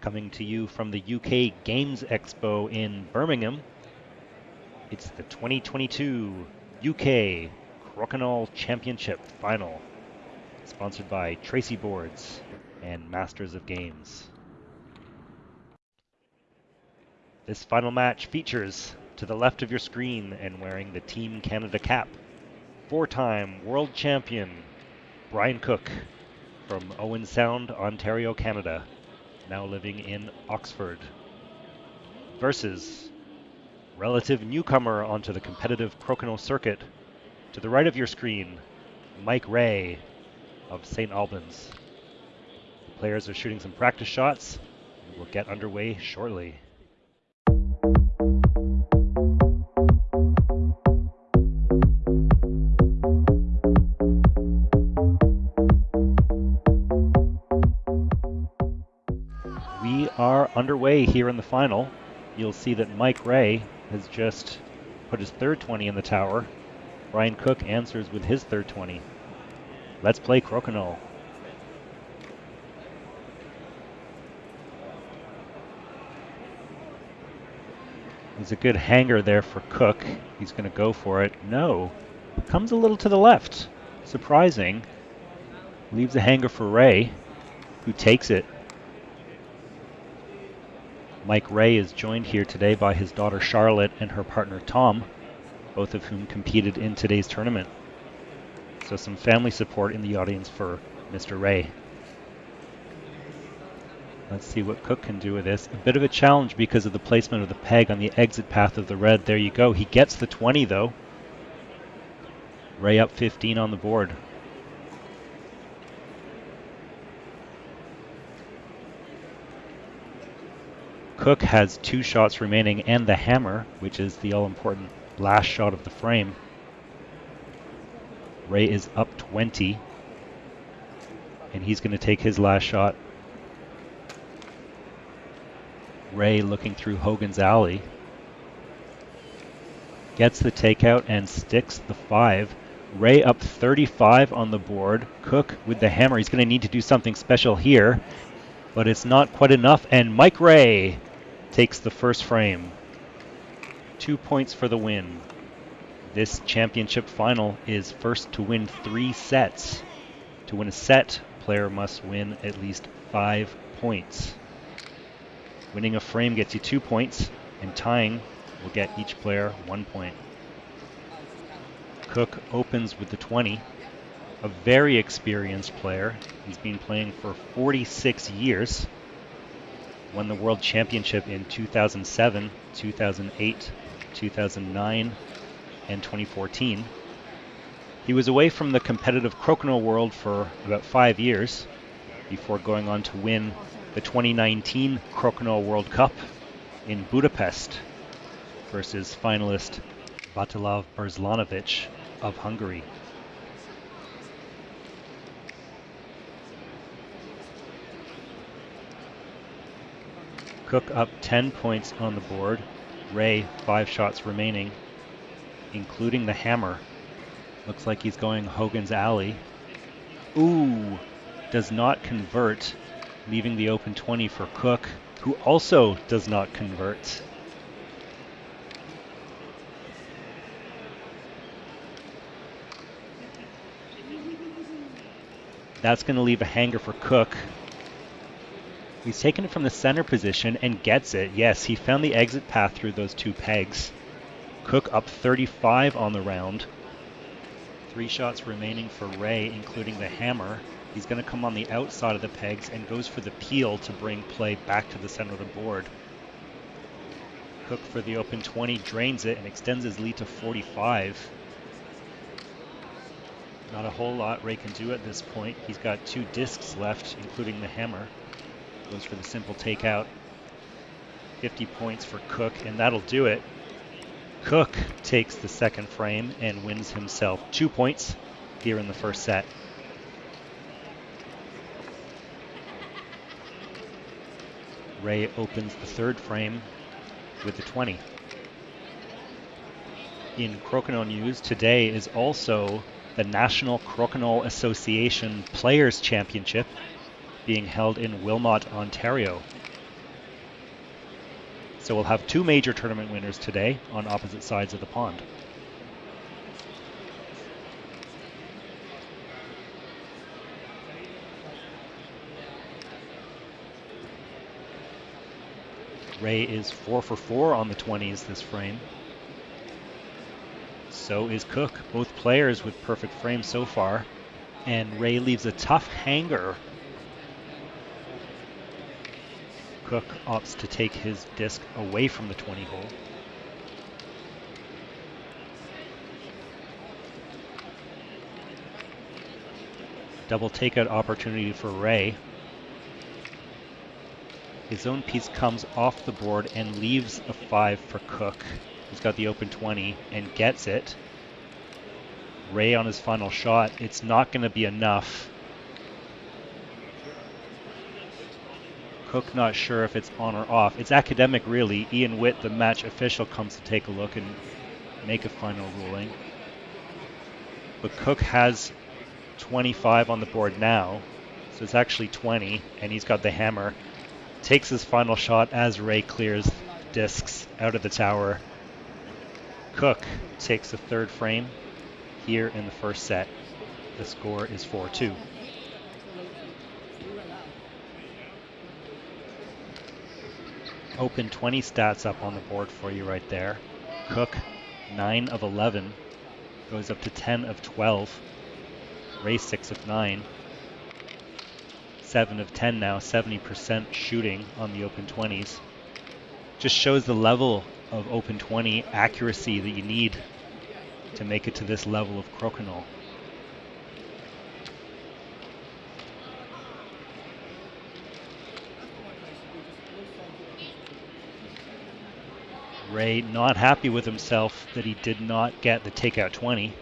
Coming to you from the UK Games Expo in Birmingham, it's the 2022 UK Crokinole Championship Final, sponsored by Tracey Boards and Masters of Games. This final match features, to the left of your screen and wearing the Team Canada cap, four-time world champion Brian Cook from Owen Sound, Ontario, Canada, now living in Oxford, versus relative newcomer onto the competitive Crokinole circuit, to the right of your screen, Mike Ray of St. Albans. The players are shooting some practice shots. We'll get underway shortly. Underway here in the final. You'll see that Mike Ray has just put his third 20 in the tower. Brian Cook answers with his third 20. Let's play Crokinole. There's a good hanger there for Cook. He's going to go for it. No. Comes a little to the left. Surprising. Leaves a hanger for Ray, who takes it. Mike Ray is joined here today by his daughter Charlotte and her partner Tom, both of whom competed in today's tournament. So some family support in the audience for Mr. Ray. Let's see what Cook can do with this. A bit of a challenge because of the placement of the peg on the exit path of the red. There you go. He gets the 20 though. Ray up 15 on the board. Cook has two shots remaining and the hammer, which is the all-important last shot of the frame. Ray is up 20, and he's going to take his last shot. Ray looking through Hogan's Alley. Gets the takeout and sticks the five. Ray up 35 on the board. Cook with the hammer. He's going to need to do something special here, but it's not quite enough. And Mike Ray takes the first frame. Two points for the win. This championship final is first to win three sets. To win a set, player must win at least five points. Winning a frame gets you two points, and tying will get each player one point. Cook opens with the 20. A very experienced player. He's been playing for 46 years won the World Championship in 2007, 2008, 2009, and 2014. He was away from the competitive crokinole world for about five years before going on to win the 2019 Crokinole World Cup in Budapest versus finalist Vatislav Berslanovic of Hungary. Cook up 10 points on the board. Ray, five shots remaining, including the hammer. Looks like he's going Hogan's Alley. Ooh, does not convert, leaving the open 20 for Cook, who also does not convert. That's going to leave a hanger for Cook, He's taken it from the center position and gets it. Yes, he found the exit path through those two pegs. Cook up 35 on the round. Three shots remaining for Ray, including the hammer. He's going to come on the outside of the pegs and goes for the peel to bring play back to the center of the board. Cook for the open 20 drains it and extends his lead to 45. Not a whole lot Ray can do at this point. He's got two discs left, including the hammer. Goes for the simple takeout. 50 points for Cook, and that'll do it. Cook takes the second frame and wins himself two points here in the first set. Ray opens the third frame with the 20. In Crokinole news, today is also the National Crokinole Association Players Championship being held in Wilmot, Ontario. So we'll have two major tournament winners today on opposite sides of the pond. Ray is four for four on the 20s this frame. So is Cook. Both players with perfect frames so far. And Ray leaves a tough hanger. Cook opts to take his disc away from the 20 hole. Double takeout opportunity for Ray. His own piece comes off the board and leaves a 5 for Cook. He's got the open 20 and gets it. Ray on his final shot. It's not going to be enough. Cook not sure if it's on or off. It's academic, really. Ian Witt, the match official, comes to take a look and make a final ruling. But Cook has 25 on the board now, so it's actually 20, and he's got the hammer takes his final shot as Ray clears discs out of the tower. Cook takes the third frame here in the first set. The score is 4 2. Open 20 stats up on the board for you right there. Cook, 9 of 11, goes up to 10 of 12. Ray, 6 of 9. 7 of 10 now, 70% shooting on the open 20s. Just shows the level of open 20 accuracy that you need to make it to this level of crokinole. Ray not happy with himself that he did not get the takeout 20.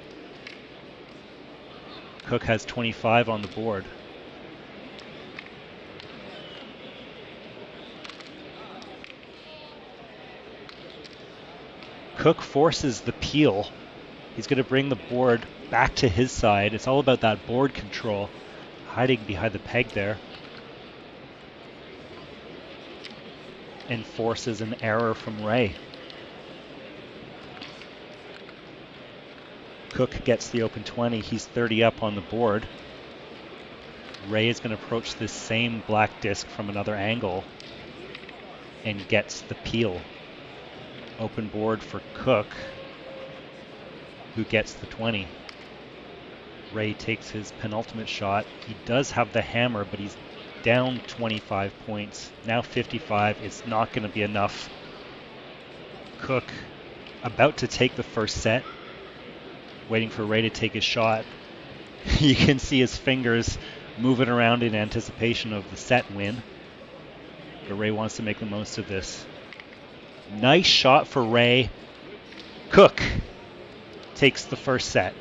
Cook has 25 on the board. Cook forces the peel. He's going to bring the board back to his side. It's all about that board control. Hiding behind the peg there. And forces an error from Ray. Cook gets the open 20. He's 30 up on the board. Ray is going to approach this same black disc from another angle and gets the peel Open board for Cook, who gets the 20. Ray takes his penultimate shot. He does have the hammer, but he's down 25 points. Now 55. It's not going to be enough. Cook about to take the first set, waiting for Ray to take his shot. you can see his fingers moving around in anticipation of the set win. But Ray wants to make the most of this. Nice shot for Ray. Cook takes the first set.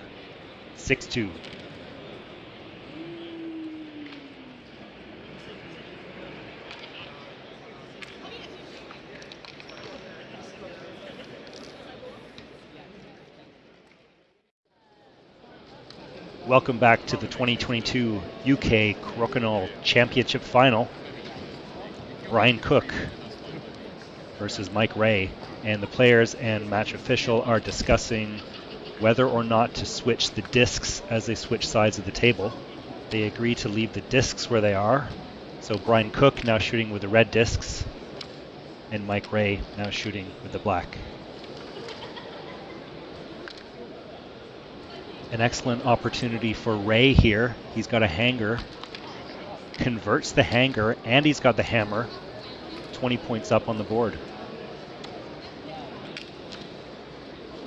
6 2. Welcome back to the 2022 UK Crokinole Championship Final. Brian Cook versus Mike Ray, and the players and match official are discussing whether or not to switch the discs as they switch sides of the table. They agree to leave the discs where they are. So Brian Cook now shooting with the red discs, and Mike Ray now shooting with the black. An excellent opportunity for Ray here. He's got a hanger, converts the hanger, and he's got the hammer. 20 points up on the board.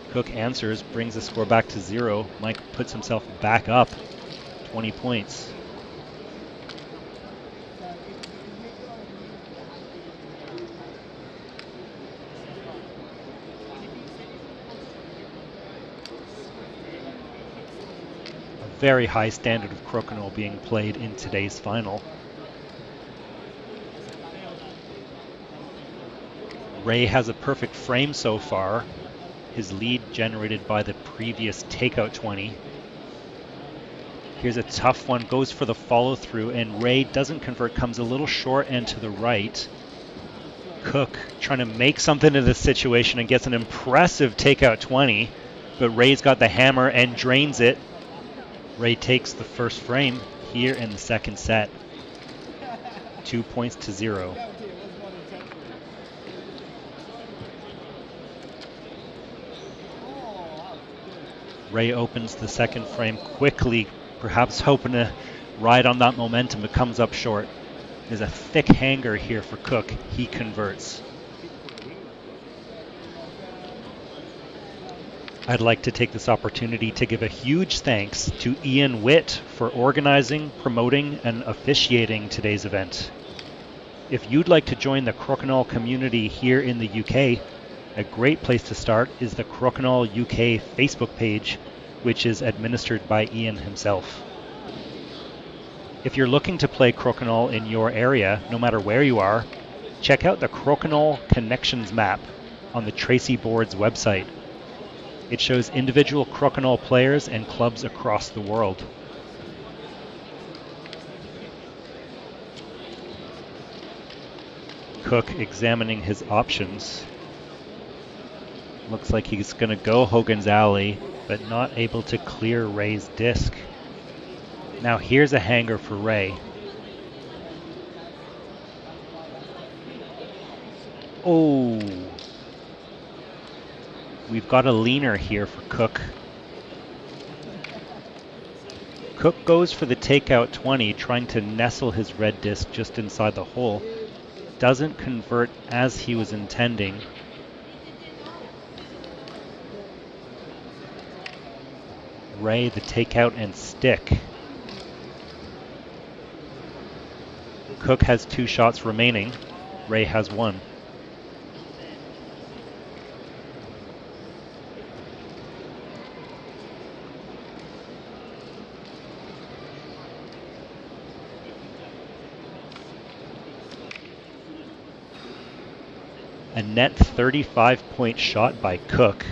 Cook answers, brings the score back to zero. Mike puts himself back up 20 points. Very high standard of crokinole being played in today's final. Ray has a perfect frame so far. His lead generated by the previous takeout 20. Here's a tough one, goes for the follow through, and Ray doesn't convert, comes a little short and to the right. Cook trying to make something of this situation and gets an impressive takeout 20, but Ray's got the hammer and drains it. Ray takes the first frame here in the second set. Two points to zero. Ray opens the second frame quickly, perhaps hoping to ride on that momentum, but comes up short. There's a thick hanger here for Cook. He converts. I'd like to take this opportunity to give a huge thanks to Ian Witt for organizing, promoting, and officiating today's event. If you'd like to join the Crokinole community here in the UK, a great place to start is the Crokinole UK Facebook page, which is administered by Ian himself. If you're looking to play Crokinole in your area, no matter where you are, check out the Crokinole Connections map on the Tracey Boards website. It shows individual Crokinole players and clubs across the world. Cook examining his options. Looks like he's going to go Hogan's Alley, but not able to clear Ray's disc. Now here's a hanger for Ray. Oh. We've got a leaner here for Cook. Cook goes for the takeout 20, trying to nestle his red disc just inside the hole. Doesn't convert as he was intending. Ray the takeout and stick. Cook has two shots remaining. Ray has one. A net 35 point shot by Cook.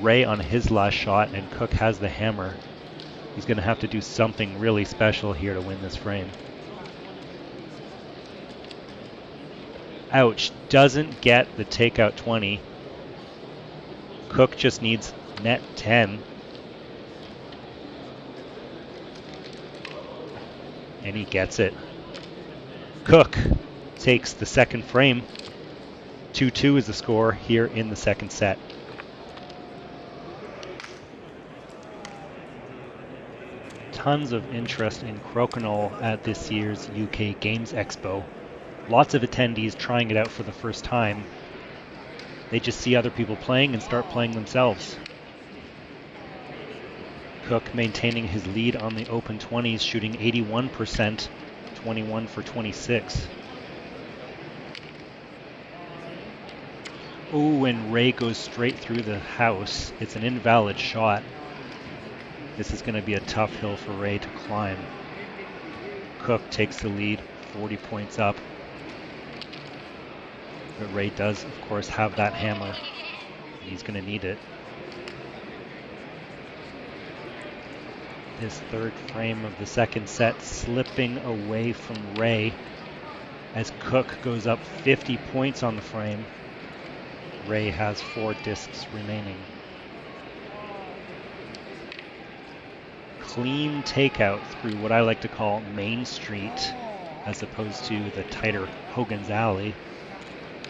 Ray on his last shot, and Cook has the hammer. He's going to have to do something really special here to win this frame. Ouch. Doesn't get the takeout 20. Cook just needs net 10. And he gets it. Cook takes the second frame. 2-2 is the score here in the second set. tons of interest in Crokinole at this year's UK Games Expo. Lots of attendees trying it out for the first time. They just see other people playing and start playing themselves. Cook maintaining his lead on the open 20s, shooting 81%, 21 for 26. Oh, and Ray goes straight through the house. It's an invalid shot. This is going to be a tough hill for Ray to climb. Cook takes the lead, 40 points up. But Ray does, of course, have that hammer. He's going to need it. This third frame of the second set slipping away from Ray as Cook goes up 50 points on the frame. Ray has four discs remaining. clean takeout through what I like to call Main Street as opposed to the tighter Hogan's Alley.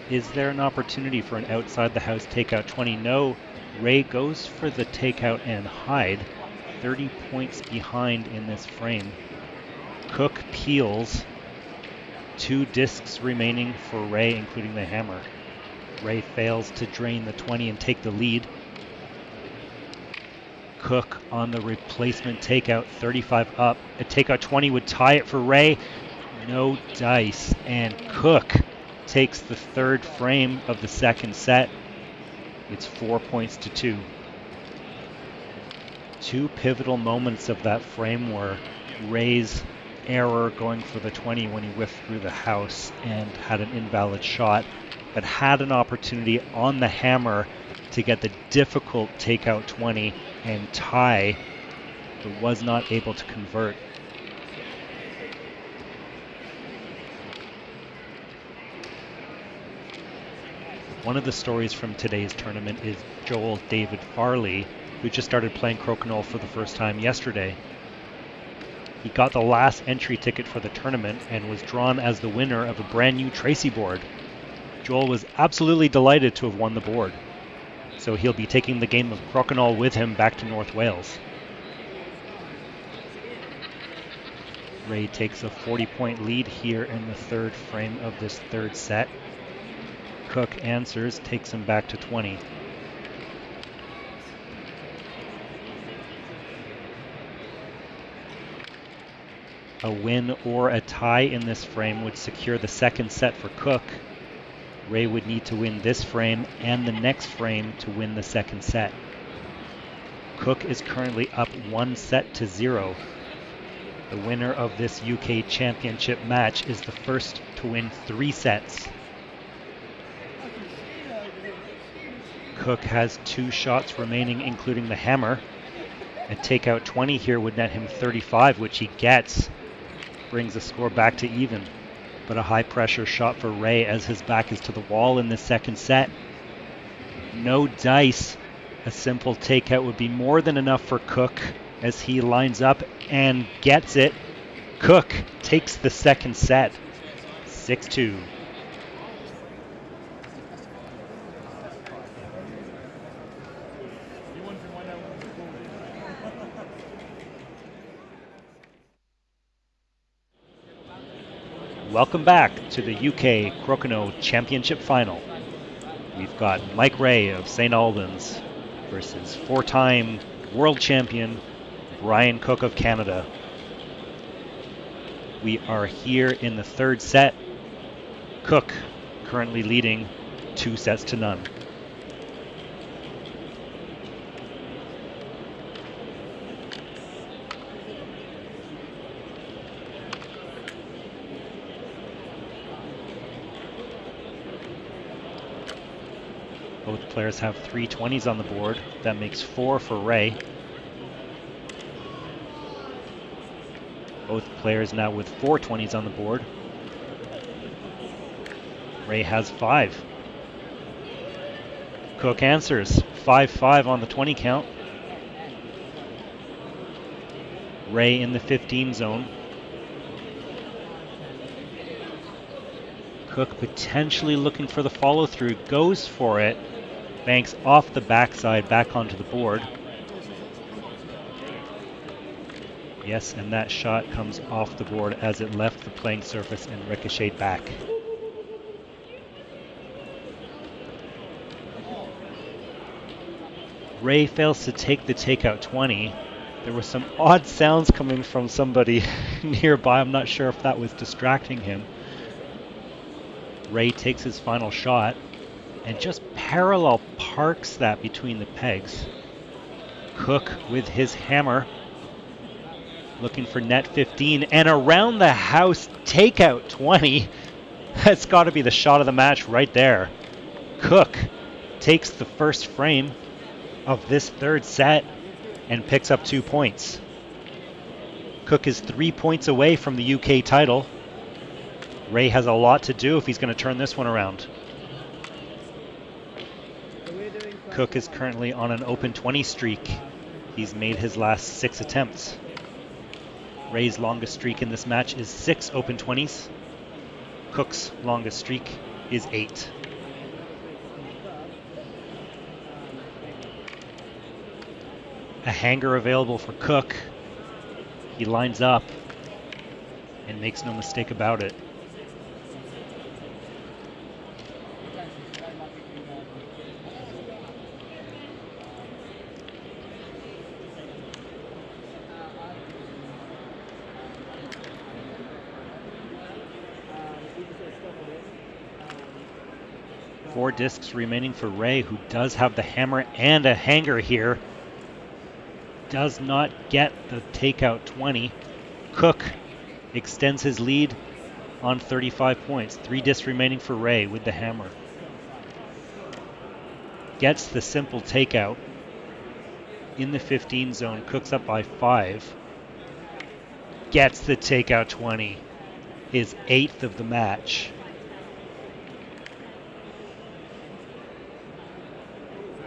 Is there an opportunity for an outside the house takeout 20? No. Ray goes for the takeout and hide. 30 points behind in this frame. Cook peels. Two discs remaining for Ray, including the hammer. Ray fails to drain the 20 and take the lead. Cook on the replacement takeout, 35 up. A takeout 20 would tie it for Ray. No dice. And Cook takes the third frame of the second set. It's four points to two two pivotal moments of that frame were Ray's error going for the 20 when he whiffed through the house and had an invalid shot, but had an opportunity on the hammer to get the difficult takeout 20 and tie, but was not able to convert. One of the stories from today's tournament is Joel David Farley, who just started playing Crokinole for the first time yesterday. He got the last entry ticket for the tournament and was drawn as the winner of a brand new Tracey board. Joel was absolutely delighted to have won the board. So he'll be taking the game of Crokinole with him back to North Wales. Ray takes a 40 point lead here in the third frame of this third set. Cook answers, takes him back to 20. A win or a tie in this frame would secure the second set for Cook. Ray would need to win this frame and the next frame to win the second set. Cook is currently up one set to zero. The winner of this UK Championship match is the first to win three sets. Cook has two shots remaining, including the hammer. A takeout 20 here would net him 35, which he gets brings the score back to even. But a high pressure shot for Ray as his back is to the wall in the second set. No dice. A simple takeout would be more than enough for Cook as he lines up and gets it. Cook takes the second set. 6 2. Welcome back to the UK Crokinole Championship Final. We've got Mike Ray of St. Albans versus four time world champion Brian Cook of Canada. We are here in the third set. Cook currently leading two sets to none. Both players have three 20s on the board. That makes four for Ray. Both players now with four 20s on the board. Ray has five. Cook answers 5-5 on the 20 count. Ray in the 15 zone. Cook potentially looking for the follow through, goes for it, banks off the backside back onto the board. Yes, and that shot comes off the board as it left the playing surface and ricocheted back. Ray fails to take the takeout 20. There were some odd sounds coming from somebody nearby. I'm not sure if that was distracting him. Ray takes his final shot and just parallel parks that between the pegs. Cook with his hammer looking for net 15 and around the house takeout 20. That's got to be the shot of the match right there. Cook takes the first frame of this third set and picks up two points. Cook is three points away from the UK title. Ray has a lot to do if he's going to turn this one around. Cook is currently on an open 20 streak. He's made his last six attempts. Ray's longest streak in this match is six open 20s. Cook's longest streak is eight. A hanger available for Cook. He lines up and makes no mistake about it. Discs remaining for Ray, who does have the hammer and a hanger here. Does not get the takeout 20. Cook extends his lead on 35 points. Three discs remaining for Ray with the hammer. Gets the simple takeout in the 15 zone. Cooks up by five. Gets the takeout 20. His eighth of the match.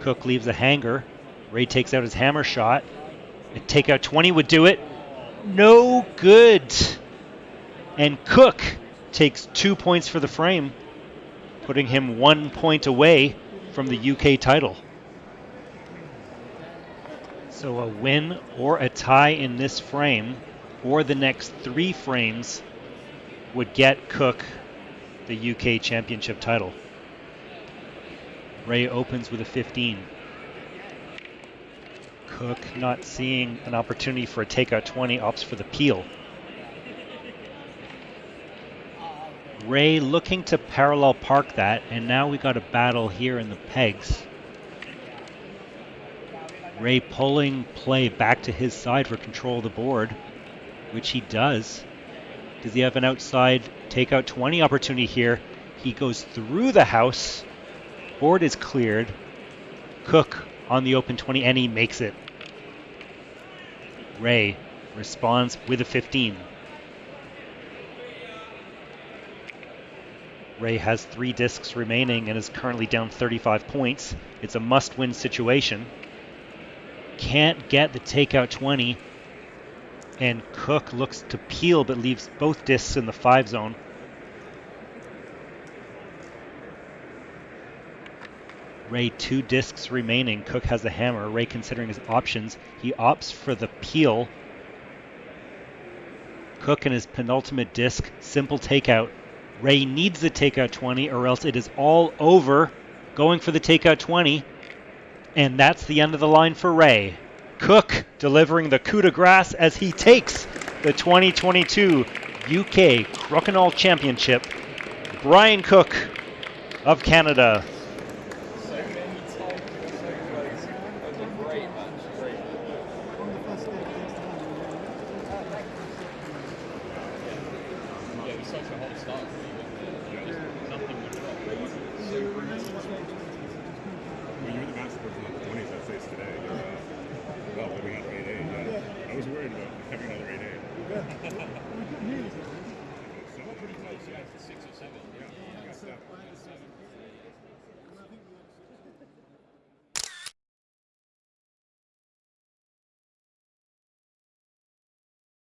Cook leaves a hanger. Ray takes out his hammer shot. A takeout 20 would do it. No good. And Cook takes two points for the frame, putting him one point away from the UK title. So a win or a tie in this frame, or the next three frames, would get Cook the UK championship title. Ray opens with a 15. Cook not seeing an opportunity for a takeout 20, opts for the peel. Ray looking to parallel park that, and now we got a battle here in the pegs. Ray pulling play back to his side for control of the board, which he does. Does he have an outside takeout 20 opportunity here? He goes through the house. Board is cleared. Cook on the open 20, and he makes it. Ray responds with a 15. Ray has three discs remaining and is currently down 35 points. It's a must win situation. Can't get the takeout 20. And Cook looks to peel but leaves both discs in the 5 zone. Ray two discs remaining. Cook has the hammer. Ray considering his options. He opts for the peel. Cook and his penultimate disc. Simple takeout. Ray needs the takeout 20 or else it is all over. Going for the takeout 20. And that's the end of the line for Ray. Cook delivering the coup de grace as he takes the 2022 UK Crokinole Championship. Brian Cook of Canada